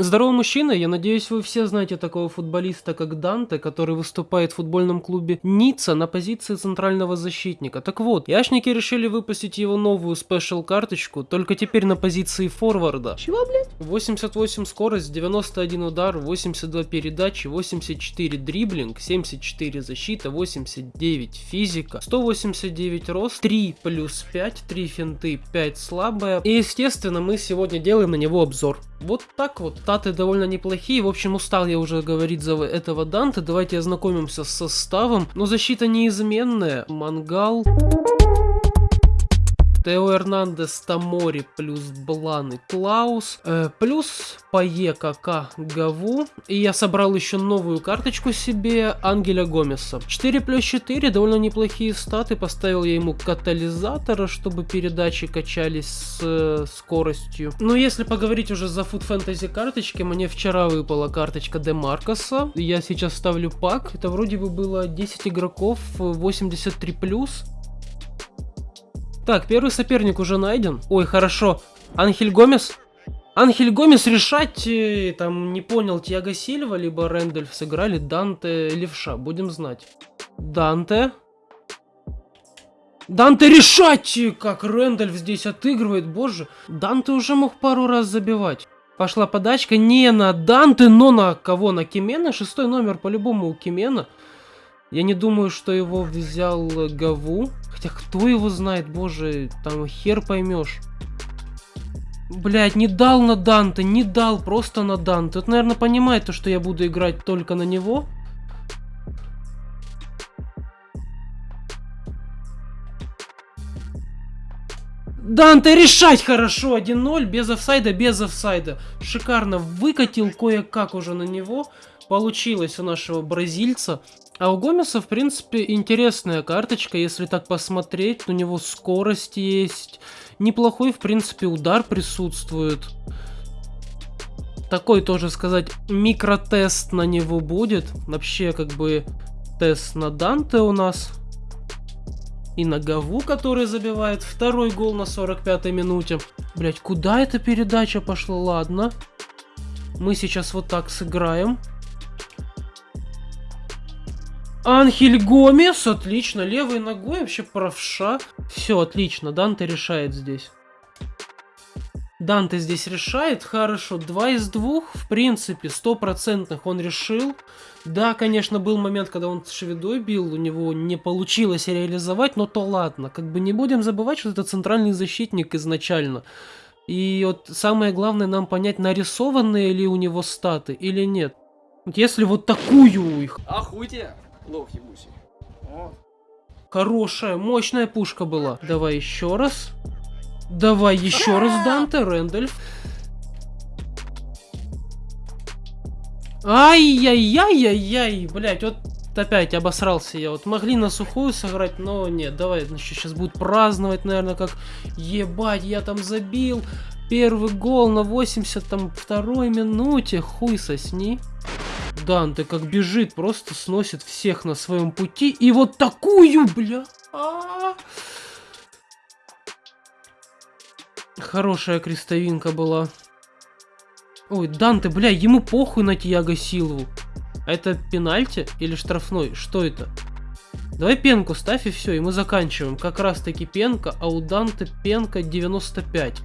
Здорово, мужчина. Я надеюсь, вы все знаете такого футболиста, как Данте, который выступает в футбольном клубе Ницца на позиции центрального защитника. Так вот, яшники решили выпустить его новую спешл карточку, только теперь на позиции форварда. Чего, блядь? 88 скорость, 91 удар, 82 передачи, 84 дриблинг, 74 защита, 89 физика, 189 рост, 3 плюс 5, 3 финты, 5 слабая. И естественно мы сегодня делаем на него обзор. Вот так вот, статы довольно неплохие, в общем устал я уже говорить за этого Данте, давайте ознакомимся с составом, но защита неизменная, Мангал... Тео Эрнандес, Тамори, плюс Блан и Клаус, э, плюс Пае, Кака, Гаву. И я собрал еще новую карточку себе, Ангеля Гомеса. 4 плюс 4, довольно неплохие статы, поставил я ему катализатора, чтобы передачи качались с э, скоростью. Но если поговорить уже за Food Fantasy карточки, мне вчера выпала карточка Демаркоса. Я сейчас ставлю пак, это вроде бы было 10 игроков, 83 плюс. Так, первый соперник уже найден. Ой, хорошо. Анхель Гомес? Анхель Гомес решать, э, там, не понял, Тиаго Сильва, либо Рэндольф сыграли, Данте, Левша, будем знать. Данте. Данте решать, как Рэндольф здесь отыгрывает, боже. Данте уже мог пару раз забивать. Пошла подачка не на Данте, но на кого? На Кимена? Шестой номер по-любому у Кимена. Я не думаю, что его взял Гаву. Хотя кто его знает, боже, там хер поймешь. Блять, не дал на Данте, не дал просто на Данте. Это, наверное, понимает то, что я буду играть только на него. Данте решать хорошо, 1-0, без офсайда, без офсайда. Шикарно выкатил кое-как уже на него. Получилось у нашего бразильца. А у Гомеса, в принципе, интересная карточка, если так посмотреть. У него скорость есть. Неплохой, в принципе, удар присутствует. Такой тоже сказать, микротест на него будет. Вообще, как бы, тест на Данте у нас. И на Гаву, который забивает второй гол на 45-й минуте. Блять, куда эта передача пошла? Ладно. Мы сейчас вот так сыграем. Анхель Гомес, отлично, левой ногой, вообще правша. Все, отлично, Данте решает здесь. Данте здесь решает, хорошо, два из двух, в принципе, стопроцентных он решил. Да, конечно, был момент, когда он шведой бил, у него не получилось реализовать, но то ладно. Как бы не будем забывать, что это центральный защитник изначально. И вот самое главное нам понять, нарисованные ли у него статы или нет. Если вот такую их... Охуйте! Лох ебучий. О. Хорошая, мощная пушка была. Давай еще раз. Давай еще раз, Данте, Рэндольф. Ай-яй-яй-яй-яй, блять, вот опять обосрался я. Вот могли на сухую сыграть, но нет, давай, значит, сейчас будет праздновать, наверное, как ебать, я там забил. Первый гол на 82 минуте, хуй сосни. Данте как бежит, просто сносит всех на своем пути. И вот такую, бля. А -а -а. Хорошая крестовинка была. Ой, Данте, бля, ему похуй на Тиаго Силву. Это пенальти или штрафной? Что это? Давай пенку ставь и все, и мы заканчиваем. Как раз таки пенка, а у Данте пенка 95.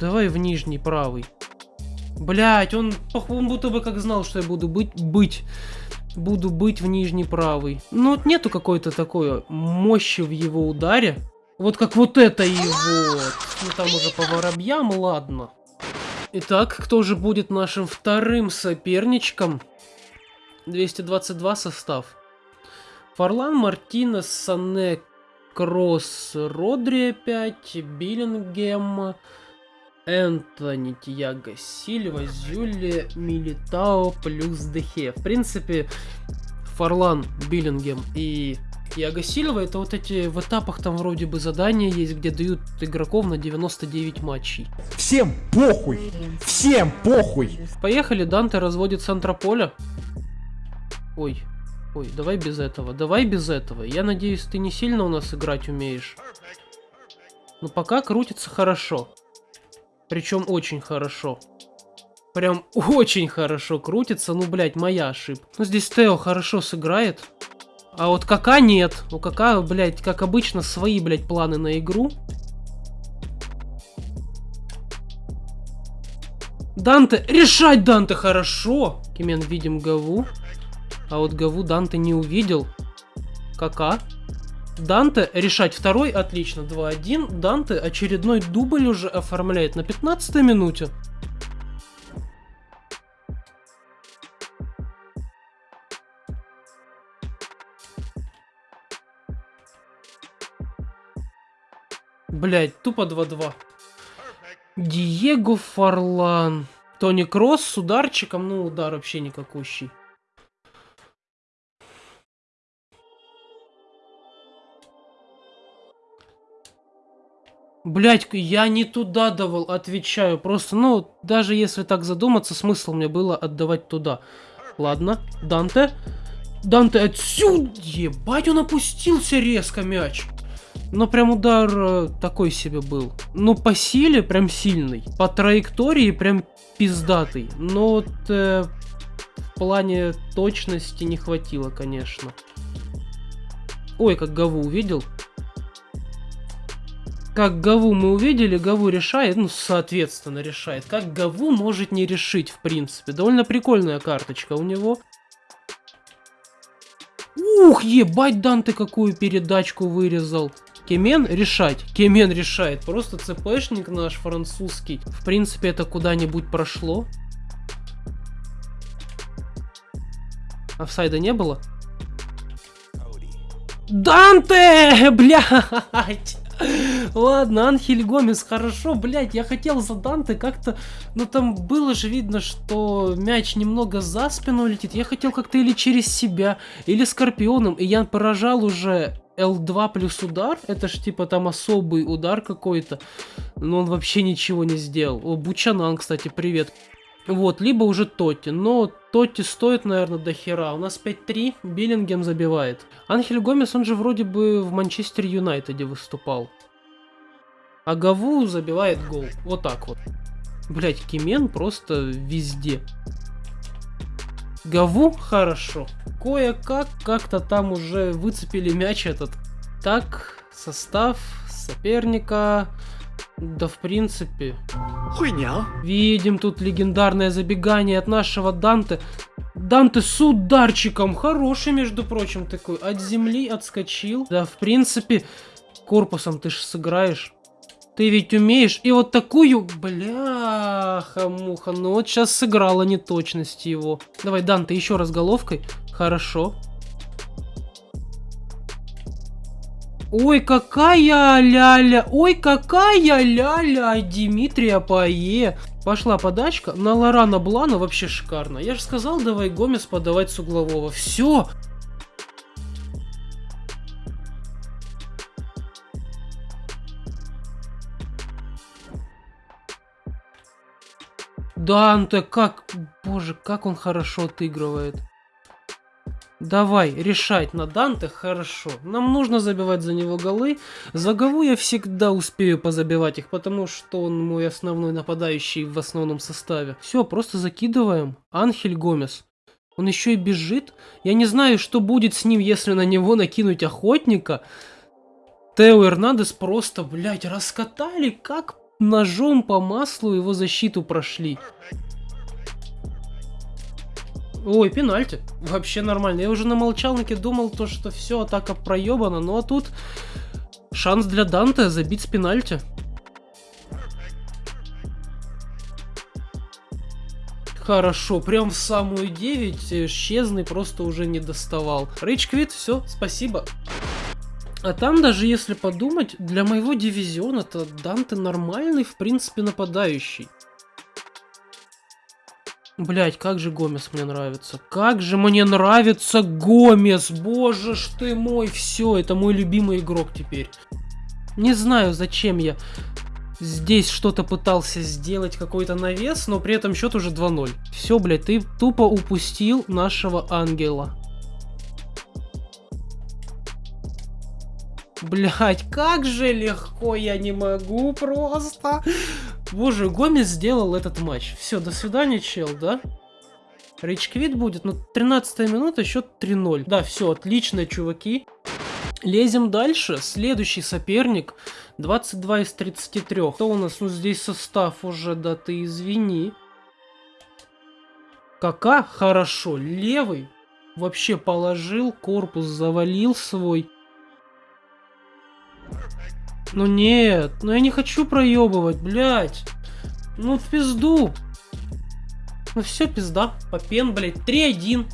Давай в нижний правый. Блять, он, он будто бы как знал, что я буду быть, быть. Буду быть в нижний правый. Ну вот нету какой-то такой мощи в его ударе. Вот как вот это вот. Ну там уже по воробьям, ладно. Итак, кто же будет нашим вторым соперничком? 222 состав. Фарлан, Мартинес, Сане, Кросс, Родри опять, Биллингем, Энтони, Тиаго Сильва, Зюли, Милитао плюс Дехе. В принципе, Фарлан, Биллингем и Тиаго Сильва это вот эти в этапах там вроде бы задания есть, где дают игроков на 99 матчей. Всем похуй! Всем похуй! Поехали, Данте разводит с Антрополя. Ой, ой, давай без этого, давай без этого. Я надеюсь, ты не сильно у нас играть умеешь. Но пока крутится хорошо. Причем очень хорошо. Прям очень хорошо крутится. Ну, блядь, моя ошибка. Ну, здесь Тео хорошо сыграет. А вот Кака нет. У Кака, блядь, как обычно, свои, блядь, планы на игру. Данте, решать Данте хорошо. Кимен видим Гаву. А вот Гаву Данте не увидел. Кака. Данте решать второй, отлично, 2-1. Данте очередной дубль уже оформляет на 15 минуте. Блять, тупо 2-2. Диего Фарлан. Тони Кросс с ударчиком, ну удар вообще никакущий. Блять, я не туда давал, отвечаю. Просто, ну, даже если так задуматься, смысл мне было отдавать туда. Ладно, Данте. Данте отсюда! Ебать, он опустился резко мяч. Но прям удар э, такой себе был. Ну, по силе прям сильный. По траектории прям пиздатый. Но вот э, в плане точности не хватило, конечно. Ой, как Гаву увидел. Как Гаву мы увидели, Гаву решает, ну, соответственно, решает. Как Гаву может не решить, в принципе. Довольно прикольная карточка у него. Ух, ебать, Данте какую передачку вырезал. Кемен решать. Кемен решает. Просто ЦПшник наш французский. В принципе, это куда-нибудь прошло. Офсайда не было? Данте! Блядь! Ладно, Анхель Гомес, хорошо, блядь, я хотел за Данте как-то, но там было же видно, что мяч немного за спину летит, я хотел как-то или через себя, или Скорпионом, и я поражал уже L2 плюс удар, это ж типа там особый удар какой-то, но он вообще ничего не сделал. О, Бучанан, кстати, привет. Вот, либо уже Тотти, но Тотти стоит, наверное, до хера. У нас 5-3, Биллингем забивает. Анхель Гомес, он же вроде бы в Манчестер Юнайтеде выступал. А Гаву забивает гол. Вот так вот. Блять, Кимен просто везде. Гаву хорошо. Кое-как как-то там уже выцепили мяч этот. Так, состав соперника. Да, в принципе. Хуйня. Видим тут легендарное забегание от нашего Данте. Данте с ударчиком. Хороший, между прочим, такой. От земли отскочил. Да, в принципе, корпусом ты ж сыграешь. Ты ведь умеешь. И вот такую... Бляха-муха. Ну вот сейчас сыграла неточность его. Давай, Данте, еще раз головкой. Хорошо. Ой, какая ля-ля, ой, какая ля-ля, Димитрия Пае. Пошла подачка на Лорана Блана, вообще шикарно. Я же сказал, давай Гомес подавать с углового. Все. Данте, как, боже, как он хорошо отыгрывает. Давай, решать на Данте хорошо. Нам нужно забивать за него голы. За Гаву я всегда успею позабивать их, потому что он мой основной нападающий в основном составе. Все, просто закидываем. Анхель Гомес. Он еще и бежит. Я не знаю, что будет с ним, если на него накинуть охотника. Тео Эрнандес просто, блядь, раскатали, как ножом по маслу его защиту прошли. Ой, пенальти. Вообще нормально. Я уже на молчалнике думал, то, что все, атака проебана. Ну а тут шанс для Данте забить с пенальти. Хорошо, прям в самую 9 Щезный просто уже не доставал. Рейдж квит, все, спасибо. А там даже если подумать, для моего дивизиона-то Данте нормальный, в принципе, нападающий. Блять, как же Гомес мне нравится. Как же мне нравится Гомес. Боже ж ты мой. Все, это мой любимый игрок теперь. Не знаю, зачем я здесь что-то пытался сделать, какой-то навес, но при этом счет уже 2-0. Все, блядь, ты тупо упустил нашего ангела. Блять, как же легко, я не могу просто. Боже, Гомес сделал этот матч. Все, до свидания, чел, да? Рейчквит будет, ну, 13 минута, счет 3-0. Да, все, отлично, чуваки. Лезем дальше. Следующий соперник. 22 из 33. Кто у нас? Ну, здесь состав уже, да ты извини. Кака? Хорошо. Левый. Вообще положил, корпус завалил свой. Ну нет, ну я не хочу проебывать, блядь. Ну в пизду. Ну все, пизда. Попен, блядь. 3-1.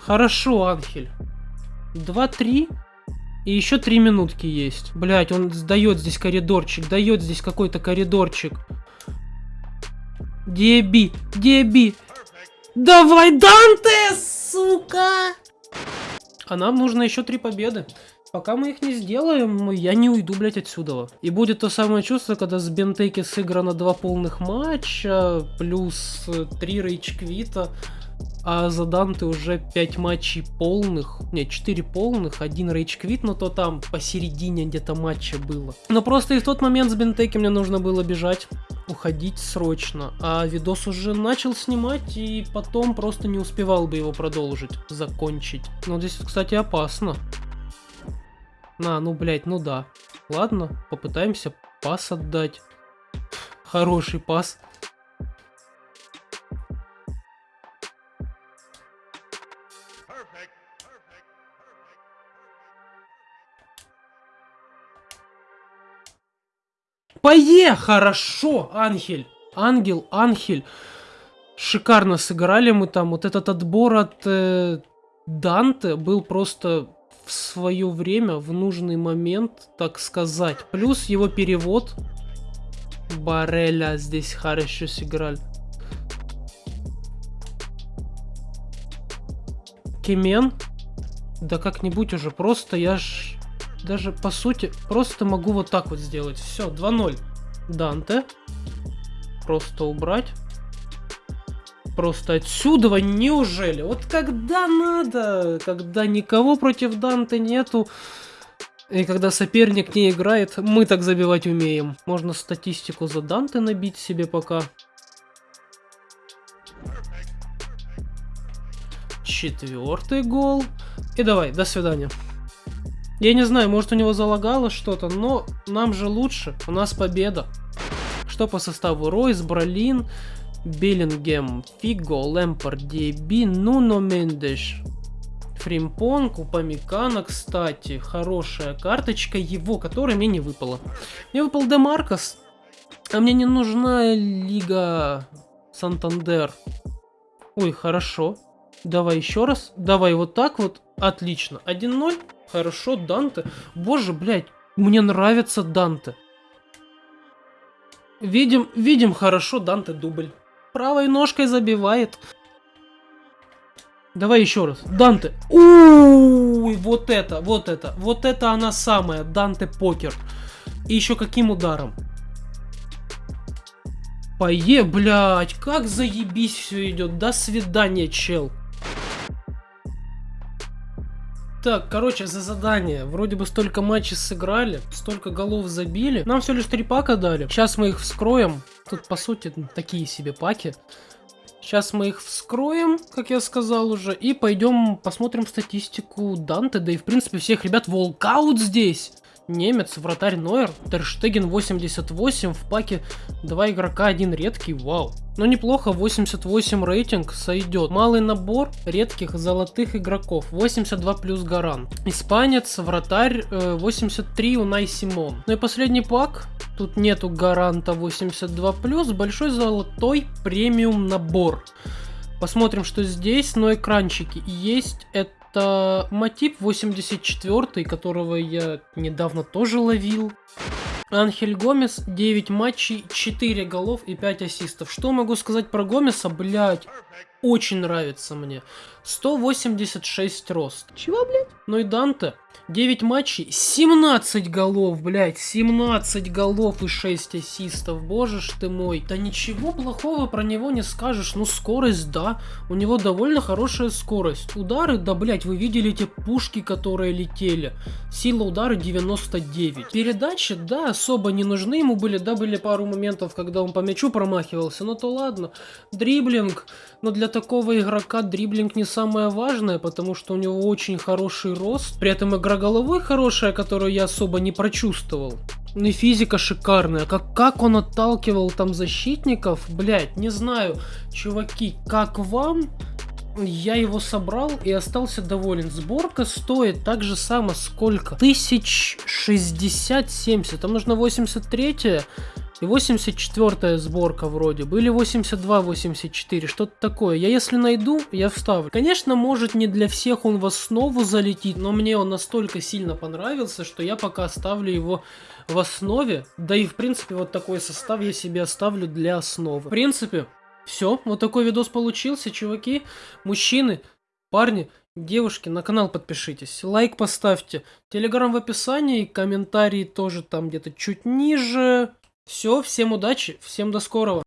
Хорошо, Анхель. 2-3. И еще 3 минутки есть. Блять, он сдает здесь коридорчик. Дает здесь какой-то коридорчик. Деби, деби. Давай, Данте, сука! А нам нужно еще три победы. Пока мы их не сделаем, я не уйду, блядь, отсюда. И будет то самое чувство, когда с Бентеки сыграно два полных матча, плюс три рейчквита, а за Данте уже 5 матчей полных, не, 4 полных, один рейчквит, но то там посередине где-то матча было. Но просто и в тот момент с Бентеки мне нужно было бежать, уходить срочно, а видос уже начал снимать и потом просто не успевал бы его продолжить, закончить. Но здесь, кстати, опасно. На, ну, блядь, ну да. Ладно, попытаемся пас отдать. Хороший пас. Пое! Хорошо, Ангель. Ангел, Ангель. Шикарно сыграли мы там. Вот этот отбор от э, Данте был просто в свое время, в нужный момент, так сказать. Плюс его перевод. Бареля здесь хорошо сыграли. Кемен. Да как-нибудь уже просто я ж даже по сути просто могу вот так вот сделать. Все, 2-0. Данте. Просто убрать. Просто отсюда, неужели? Вот когда надо, когда никого против Данте нету, и когда соперник не играет, мы так забивать умеем. Можно статистику за Данте набить себе пока. Четвертый гол. И давай, до свидания. Я не знаю, может у него залагало что-то, но нам же лучше. У нас победа. Что по составу? Ройс, Бролин, Беллингем, Фиго, Лэмпорд, Диэби, Нуно Мендеш. Фримпонг, Упамикана, кстати, хорошая карточка его, которая мне не выпала. Мне выпал Демаркос, а мне не нужна Лига Сантандер. Ой, хорошо. Давай еще раз. Давай вот так вот. Отлично. 1-0. Хорошо, Данте. Боже, блядь, мне нравится Данте. Видим, видим хорошо, Данте дубль. Правой ножкой забивает. Давай еще раз. Данте. Уй, вот это, вот это. Вот это она самая. Данте покер. И еще каким ударом? Пое, блядь, как заебись все идет. До свидания, чел. Так, короче, за задание. Вроде бы столько матчей сыграли, столько голов забили. Нам всего лишь три пака дали. Сейчас мы их вскроем. Тут, по сути, такие себе паки. Сейчас мы их вскроем, как я сказал уже, и пойдем посмотрим статистику Данте, да и в принципе всех ребят волкаут здесь. Немец, вратарь Нойер, Терштеген 88, в паке два игрока, один редкий, вау. Но ну, неплохо, 88 рейтинг сойдет. Малый набор редких золотых игроков, 82 плюс Гаран. Испанец, вратарь, 83 э, Унай Симон. Ну и последний пак, тут нету Гаранта 82 плюс, большой золотой премиум набор. Посмотрим, что здесь, но экранчики есть. Это это мотив 84, которого я недавно тоже ловил. Анхель Гомес, 9 матчей, 4 голов и 5 ассистов. Что могу сказать про Гомеса, блять? Очень нравится мне. 186 рост. Чего, блядь? Ну и Данте. 9 матчей, 17 голов, блядь, 17 голов и 6 ассистов, боже ж ты мой. Да ничего плохого про него не скажешь, ну скорость, да, у него довольно хорошая скорость. Удары, да, блядь, вы видели эти пушки, которые летели. Сила удара 99. Передачи, да, особо не нужны ему были, да, были пару моментов, когда он по мячу промахивался, но то ладно. Дриблинг, но для такого игрока дриблинг не самое важное, потому что у него очень хороший рост. При этом игра головой хорошая, которую я особо не прочувствовал. Ну и физика шикарная. Как, как он отталкивал там защитников, блять, не знаю. Чуваки, как вам? Я его собрал и остался доволен. Сборка стоит так же само сколько? Тысяч шестьдесят семьдесят. Там нужно 83 и 84 сборка вроде бы, или 82-84, что-то такое. Я если найду, я вставлю. Конечно, может не для всех он в основу залетит, но мне он настолько сильно понравился, что я пока оставлю его в основе. Да и в принципе вот такой состав я себе оставлю для основы. В принципе, все, вот такой видос получился, чуваки, мужчины, парни, девушки, на канал подпишитесь, лайк поставьте, телеграм в описании, комментарии тоже там где-то чуть ниже. Все, всем удачи, всем до скорого.